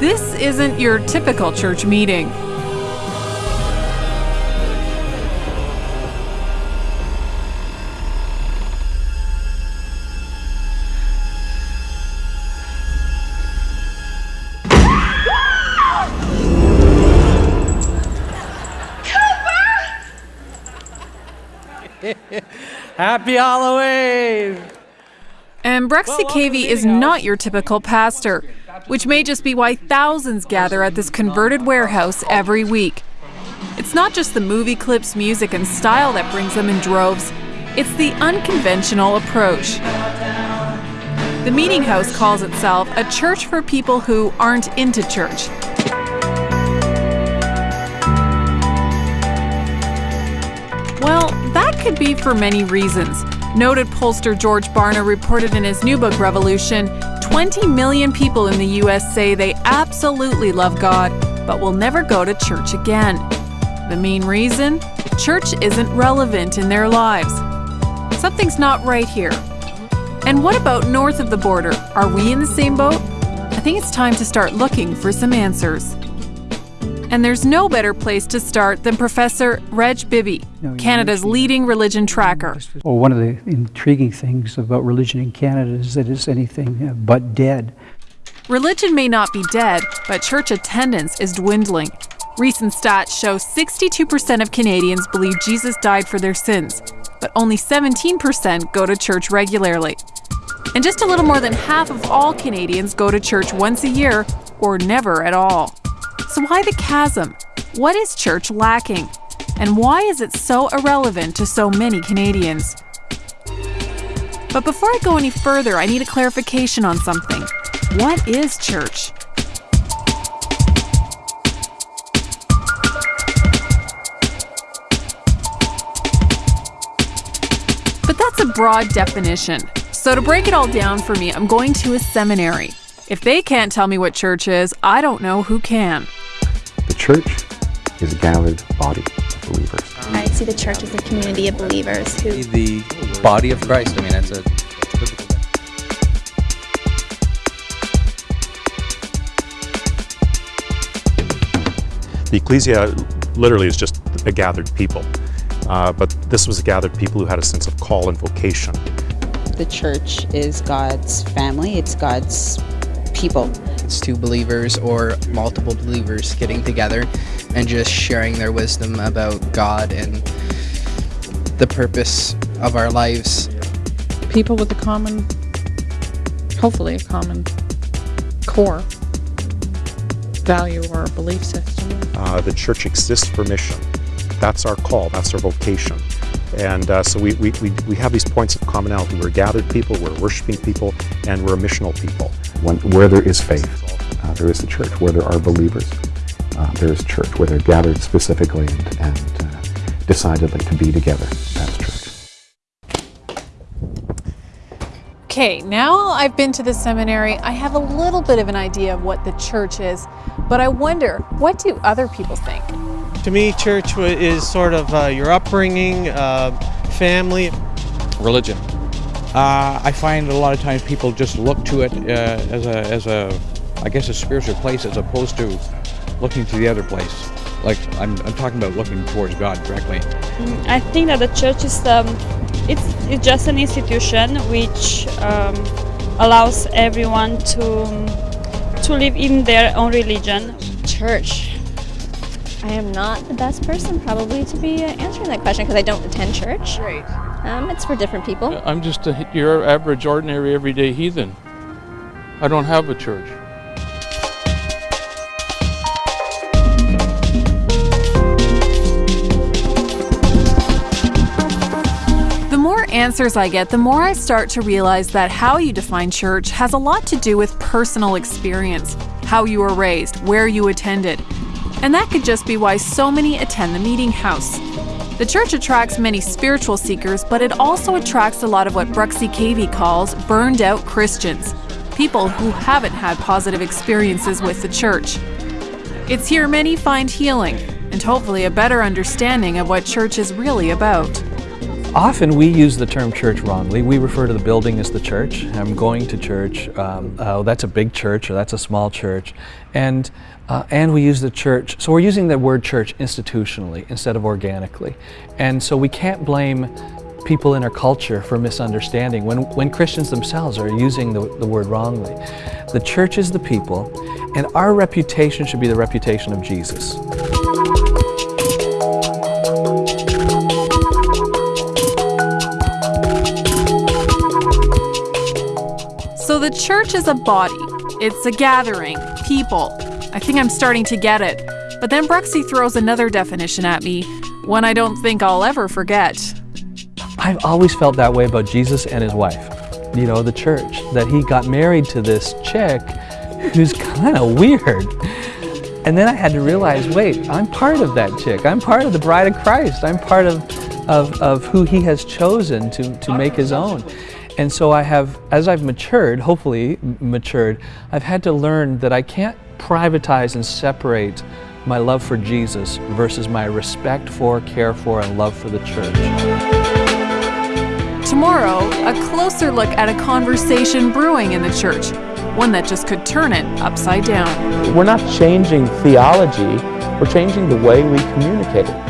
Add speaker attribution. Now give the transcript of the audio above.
Speaker 1: This isn't your typical church meeting.
Speaker 2: Happy Halloween!
Speaker 1: And Bruxy Cavey is not your typical pastor, which may just be why thousands gather at this converted warehouse every week. It's not just the movie clips, music, and style that brings them in droves, it's the unconventional approach. The Meeting House calls itself a church for people who aren't into church. Well, that could be for many reasons. Noted pollster George Barna reported in his new book, Revolution 20 million people in the U.S. say they absolutely love God, but will never go to church again. The main reason? Church isn't relevant in their lives. Something's not right here. And what about north of the border? Are we in the same boat? I think it's time to start looking for some answers. And there's no better place to start than Professor Reg Bibby, Canada's leading religion tracker.
Speaker 3: Well, one of the intriguing things about religion in Canada is that it's anything uh, but dead.
Speaker 1: Religion may not be dead, but church attendance is dwindling. Recent stats show 62% of Canadians believe Jesus died for their sins, but only 17% go to church regularly. And just a little more than half of all Canadians go to church once a year or never at all. So, why the chasm? What is church lacking? And why is it so irrelevant to so many Canadians? But before I go any further, I need a clarification on something. What is church? But that's a broad definition. So to break it all down for me, I'm going to a seminary. If they can't tell me what church is, I don't know who can.
Speaker 4: The church is a gathered body of believers.
Speaker 5: I see the church as a community of believers who
Speaker 6: the body of Christ. I mean, that's a
Speaker 7: The ecclesia literally is just a gathered people. Uh, but this was a gathered people who had a sense of call and vocation.
Speaker 8: The church is God's family, it's God's people.
Speaker 6: It's two believers or multiple believers getting together and just sharing their wisdom about God and the purpose of our lives.
Speaker 9: people with a common, hopefully a common core value or belief system.
Speaker 7: Uh, the church exists for mission. That's our call, that's our vocation. And uh, so we, we, we, we have these points of commonality. We're gathered people, we're worshiping people, and we're a missional people.
Speaker 4: When, where there is faith, uh, there is a church. Where there are believers, uh, there is church. Where they're gathered specifically and, and uh, decidedly to be together, that's church.
Speaker 1: Okay, now I've been to the seminary, I have a little bit of an idea of what the church is, but I wonder, what do other people think?
Speaker 2: To me, church is sort of uh, your upbringing, uh, family.
Speaker 10: religion. Uh, I find a lot of times people just look to it uh, as a, as a, I guess, a spiritual place as opposed to looking to the other place. Like I'm, I'm talking about looking towards God directly.
Speaker 5: I think that the church is um, it's, it's just an institution which um, allows everyone to to live in their own religion.
Speaker 11: Church. I am not the best person probably to be uh, answering that question because I don't attend church.
Speaker 1: Right.
Speaker 11: Um, it's for different people.
Speaker 10: I'm just a, your average, ordinary, everyday heathen. I don't have a church.
Speaker 1: Answers I get, the more I start to realize that how you define church has a lot to do with personal experience, how you were raised, where you attended. And that could just be why so many attend the meeting house. The church attracts many spiritual seekers, but it also attracts a lot of what Bruxy Cavey calls burned out Christians, people who haven't had positive experiences with the church. It's here many find healing and hopefully a better understanding of what church is really about.
Speaker 12: Often we use the term church wrongly. We refer to the building as the church. I'm going to church. Um, oh, that's a big church or that's a small church. And, uh, and we use the church. So we're using the word church institutionally instead of organically. And so we can't blame people in our culture for misunderstanding when, when Christians themselves are using the, the word wrongly. The church is the people, and our reputation should be the reputation of Jesus.
Speaker 1: So the church is a body. It's a gathering, people. I think I'm starting to get it. But then Bruxy throws another definition at me, one I don't think I'll ever forget.
Speaker 12: I've always felt that way about Jesus and his wife, you know, the church, that he got married to this chick who's kind of weird. And then I had to realize, wait, I'm part of that chick. I'm part of the bride of Christ. I'm part of, of, of who he has chosen to, to make his own. And so I have, as I've matured, hopefully matured, I've had to learn that I can't privatize and separate my love for Jesus versus my respect for, care for, and love for the church.
Speaker 1: Tomorrow, a closer look at a conversation brewing in the church, one that just could turn it upside down.
Speaker 13: We're not changing theology, we're changing the way we communicate it.